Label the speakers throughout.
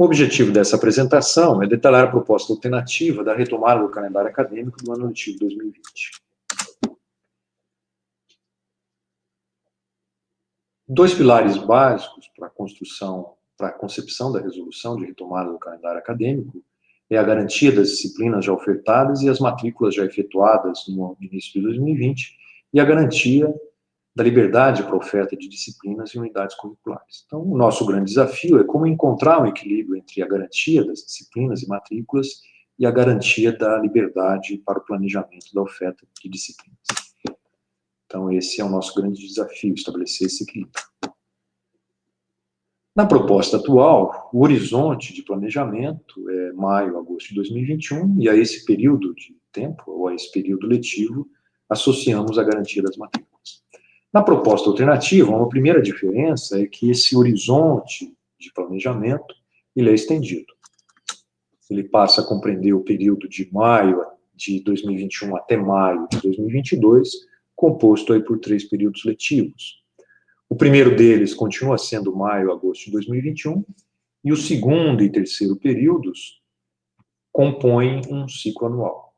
Speaker 1: O objetivo dessa apresentação é detalhar a proposta alternativa da retomada do calendário acadêmico do ano letivo 2020. Dois pilares básicos para a construção, para a concepção da resolução de retomada do calendário acadêmico é a garantia das disciplinas já ofertadas e as matrículas já efetuadas no início de 2020 e a garantia da liberdade para oferta de disciplinas e unidades curriculares. Então, o nosso grande desafio é como encontrar um equilíbrio entre a garantia das disciplinas e matrículas e a garantia da liberdade para o planejamento da oferta de disciplinas. Então, esse é o nosso grande desafio, estabelecer esse equilíbrio. Na proposta atual, o horizonte de planejamento é maio, agosto de 2021, e a esse período de tempo, ou a esse período letivo, associamos a garantia das matrículas. Na proposta alternativa, uma primeira diferença é que esse horizonte de planejamento ele é estendido. Ele passa a compreender o período de maio de 2021 até maio de 2022, composto aí por três períodos letivos. O primeiro deles continua sendo maio, agosto de 2021, e o segundo e terceiro períodos compõem um ciclo anual.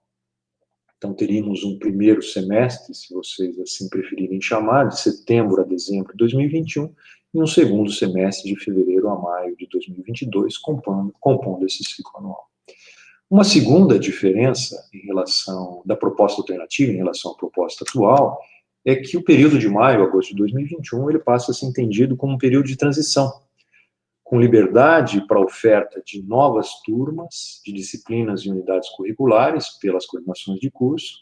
Speaker 1: Então, teríamos um primeiro semestre, se vocês assim preferirem chamar, de setembro a dezembro de 2021, e um segundo semestre de fevereiro a maio de 2022, compondo, compondo esse ciclo anual. Uma segunda diferença em relação da proposta alternativa em relação à proposta atual é que o período de maio a agosto de 2021 ele passa a ser entendido como um período de transição com liberdade para oferta de novas turmas, de disciplinas e unidades curriculares pelas coordenações de curso,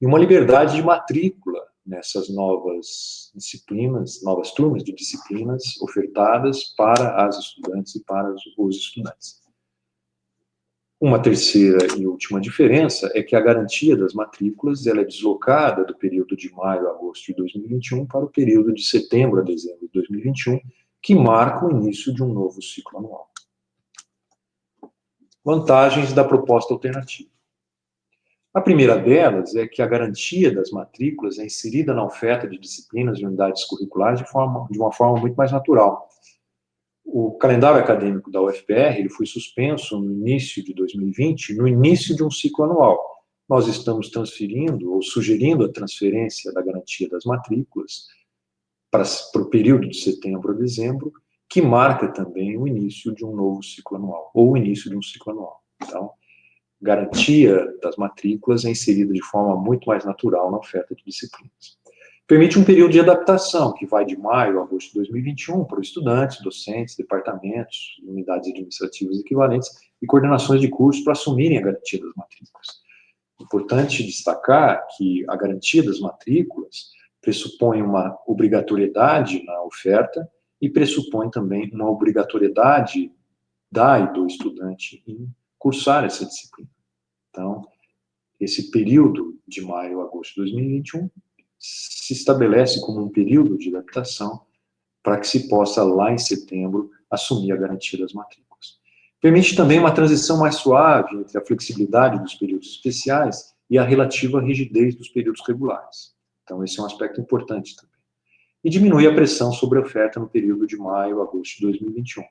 Speaker 1: e uma liberdade de matrícula nessas novas disciplinas, novas turmas de disciplinas ofertadas para as estudantes e para os estudantes. Uma terceira e última diferença é que a garantia das matrículas ela é deslocada do período de maio a agosto de 2021 para o período de setembro a dezembro de 2021, que marca o início de um novo ciclo anual. Vantagens da proposta alternativa. A primeira delas é que a garantia das matrículas é inserida na oferta de disciplinas e unidades curriculares de, forma, de uma forma muito mais natural. O calendário acadêmico da UFPR ele foi suspenso no início de 2020, no início de um ciclo anual. Nós estamos transferindo, ou sugerindo a transferência da garantia das matrículas para, para o período de setembro a dezembro, que marca também o início de um novo ciclo anual, ou o início de um ciclo anual. Então, garantia das matrículas é inserida de forma muito mais natural na oferta de disciplinas. Permite um período de adaptação, que vai de maio a agosto de 2021, para os estudantes, docentes, departamentos, unidades administrativas equivalentes e coordenações de cursos para assumirem a garantia das matrículas. Importante destacar que a garantia das matrículas pressupõe uma obrigatoriedade na oferta e pressupõe também uma obrigatoriedade da e do estudante em cursar essa disciplina. Então, esse período de maio a agosto de 2021 se estabelece como um período de adaptação para que se possa, lá em setembro, assumir a garantia das matrículas. Permite também uma transição mais suave entre a flexibilidade dos períodos especiais e a relativa rigidez dos períodos regulares. Então, esse é um aspecto importante também. E diminui a pressão sobre a oferta no período de maio a agosto de 2021.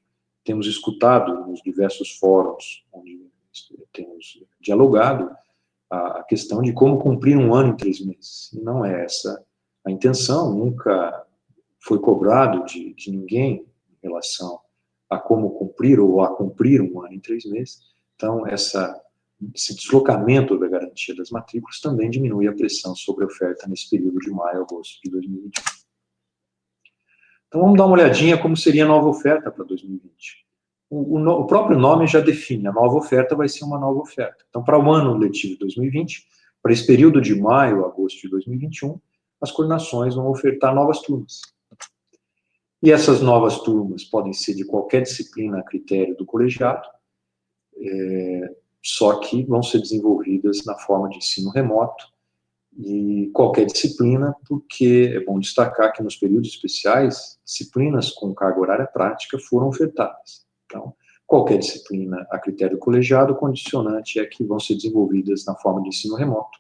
Speaker 1: Temos escutado nos diversos fóruns onde temos dialogado a questão de como cumprir um ano em três meses. E não é essa a intenção, nunca foi cobrado de, de ninguém em relação a como cumprir ou a cumprir um ano em três meses. Então, essa esse deslocamento da garantia das matrículas também diminui a pressão sobre a oferta nesse período de maio a agosto de 2021. Então vamos dar uma olhadinha como seria a nova oferta para 2020. O, o, o, próprio nome já define, a nova oferta vai ser uma nova oferta. Então para o ano letivo de 2020, para esse período de maio a agosto de 2021, as coordenações vão ofertar novas turmas. E essas novas turmas podem ser de qualquer disciplina a critério do colegiado, é, só que vão ser desenvolvidas na forma de ensino remoto e qualquer disciplina, porque é bom destacar que nos períodos especiais, disciplinas com carga horária prática foram ofertadas. Então, qualquer disciplina a critério colegiado, o condicionante é que vão ser desenvolvidas na forma de ensino remoto.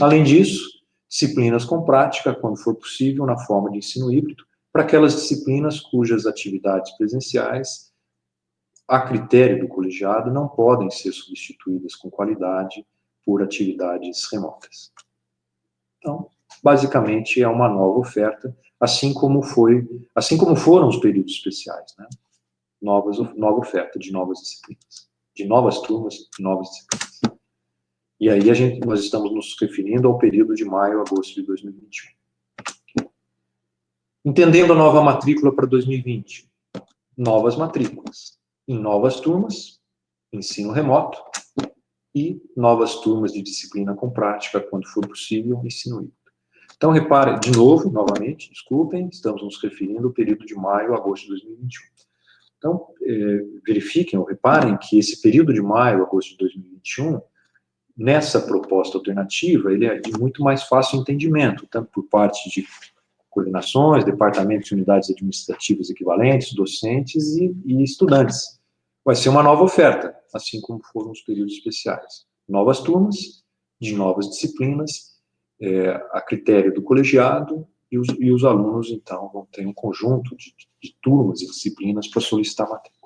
Speaker 1: Além disso, disciplinas com prática, quando for possível, na forma de ensino híbrido, para aquelas disciplinas cujas atividades presenciais a critério do colegiado, não podem ser substituídas com qualidade por atividades remotas. Então, basicamente, é uma nova oferta, assim como foi, assim como foram os períodos especiais, né? Novas, nova oferta de novas disciplinas, de novas turmas, de novas disciplinas. E aí a gente, nós estamos nos referindo ao período de maio a agosto de 2021. Entendendo a nova matrícula para 2020, novas matrículas, em novas turmas, ensino remoto, e novas turmas de disciplina com prática, quando for possível, ensino híbrido. Então, repare, de novo, novamente, desculpem, estamos nos referindo ao período de maio a agosto de 2021. Então, eh, verifiquem ou reparem que esse período de maio a agosto de 2021, nessa proposta alternativa, ele é de muito mais fácil entendimento, tanto por parte de coordenações, departamentos unidades administrativas equivalentes, docentes e, e estudantes. Vai ser uma nova oferta, assim como foram os períodos especiais. Novas turmas, de novas disciplinas, é, a critério do colegiado, e os, e os, alunos, então, vão ter um conjunto de, de turmas e disciplinas para solicitar matrícula.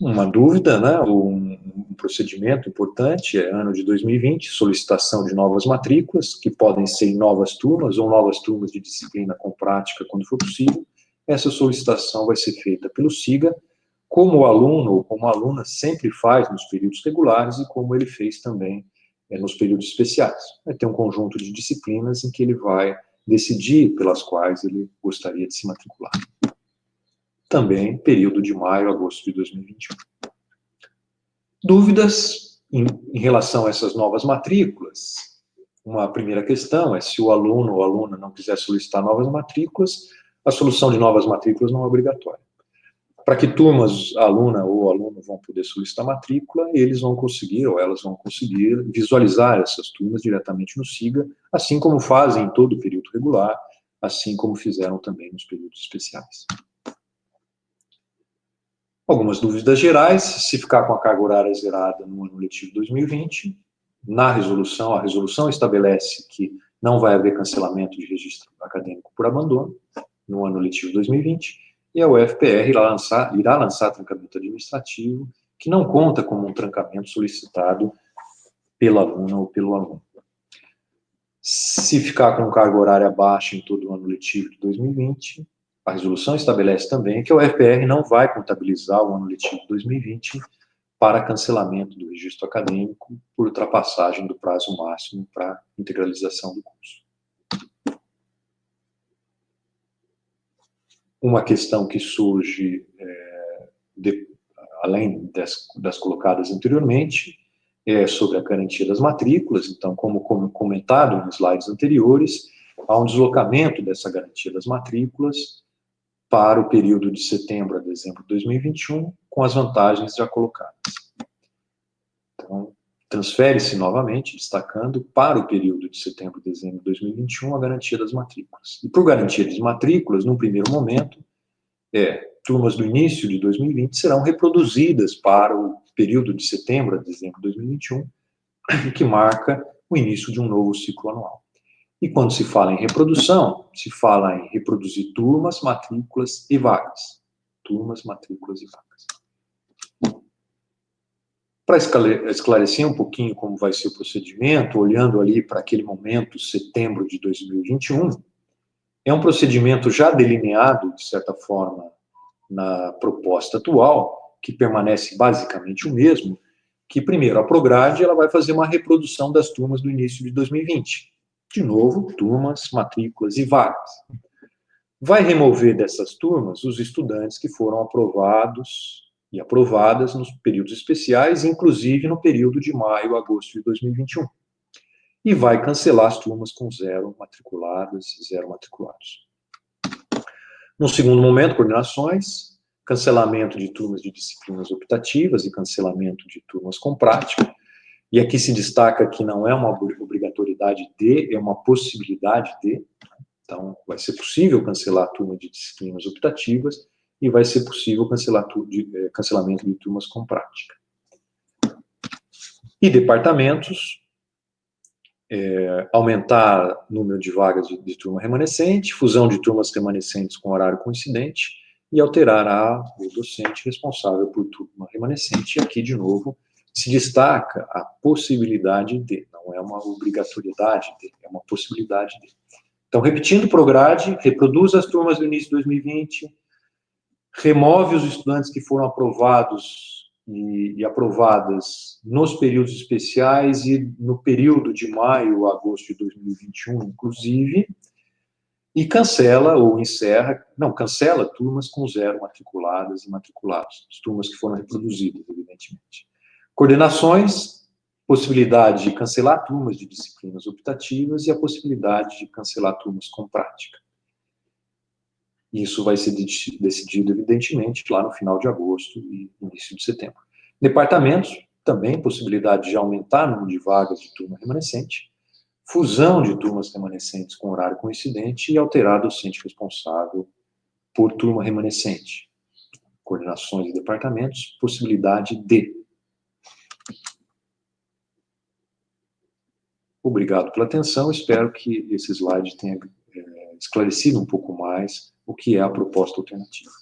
Speaker 1: Uma dúvida, né, um, um, procedimento importante é ano de 2020, solicitação de novas matrículas, que podem ser em novas turmas ou novas turmas de disciplina com prática, quando for possível. Essa solicitação vai ser feita pelo SIGA, como o aluno ou como a aluna sempre faz nos períodos regulares e como ele fez também é, nos períodos especiais. Vai ter um conjunto de disciplinas em que ele vai decidir pelas quais ele gostaria de se matricular. Também período de maio a agosto de 2021. Dúvidas em, em relação a essas novas matrículas? Uma primeira questão é se o aluno ou aluna não quiser solicitar novas matrículas, a solução de novas matrículas não é obrigatória para que turmas, aluna ou aluno vão poder solicitar matrícula, eles vão conseguir, ou elas vão conseguir, visualizar essas turmas diretamente no SIGA, assim como fazem em todo o período regular, assim como fizeram também nos períodos especiais. Algumas dúvidas gerais, se ficar com a carga horária zerada no ano letivo 2020, na resolução, a resolução estabelece que não vai haver cancelamento de registro acadêmico por abandono no ano letivo 2020, e a UFPR irá lançar, irá lançar trancamento administrativo, que não conta como um trancamento solicitado pela aluna ou pelo aluno. Se ficar com carga horária baixa em todo o ano letivo de 2020, a resolução estabelece também que a UFPR não vai contabilizar o ano letivo de 2020 para cancelamento do registro acadêmico por ultrapassagem do prazo máximo para integralização do curso. Uma questão que surge, é, de, além das, das, colocadas anteriormente, é sobre a garantia das matrículas, então, como, como comentado nos slides anteriores, há um deslocamento dessa garantia das matrículas para o período de setembro a dezembro de 2021, com as vantagens já colocadas. Então, transfere-se novamente, destacando, para o período de setembro a dezembro de 2021, a garantia das matrículas. E por garantia das matrículas, num primeiro momento, é, turmas do início de 2020 serão reproduzidas para o período de setembro a dezembro de 2021, que marca o início de um novo ciclo anual. E quando se fala em reprodução, se fala em reproduzir turmas, matrículas e vagas. Turmas, matrículas e vagas. Para esclarecer um pouquinho como vai ser o procedimento, olhando ali para aquele momento, setembro de 2021, é um procedimento já delineado, de certa forma, na proposta atual, que permanece basicamente o mesmo, que primeiro a Prograde ela vai fazer uma reprodução das turmas do início de 2020. De novo, turmas, matrículas e vagas. Vai remover dessas turmas os estudantes que foram aprovados e aprovadas nos períodos especiais, inclusive no período de maio a agosto de 2021. E vai cancelar as turmas com zero matriculadas, zero matriculados. No segundo momento, coordenações, cancelamento de turmas de disciplinas optativas e cancelamento de turmas com prática. E aqui se destaca que não é uma obrigatoriedade de, é uma possibilidade de. Então, vai ser possível cancelar a turma de disciplinas optativas e vai ser possível cancelar de, é, cancelamento de turmas com prática. E departamentos, é, aumentar o número de vagas de, de, turma remanescente, fusão de turmas remanescentes com horário coincidente, e alterará o docente responsável por turma remanescente. E aqui, de novo, se destaca a possibilidade de, não é uma obrigatoriedade de, é uma possibilidade de. Então, repetindo o prograde, reproduz as turmas do início de 2020, remove os estudantes que foram aprovados e, e, aprovadas nos períodos especiais e no período de maio a agosto de 2021, inclusive, e cancela ou encerra, não, cancela turmas com zero matriculadas e matriculados, as turmas que foram reproduzidas, evidentemente. Coordenações, possibilidade de cancelar turmas de disciplinas optativas e a possibilidade de cancelar turmas com prática. Isso vai ser decidido, evidentemente, lá no final de agosto e início de setembro. Departamentos, também possibilidade de aumentar o número de vagas de turma remanescente, fusão de turmas remanescentes com horário coincidente e alterar docente responsável por turma remanescente. Coordenações de departamentos, possibilidade de Obrigado pela atenção, espero que esse slide tenha é, esclarecido um pouco mais o que é a proposta alternativa.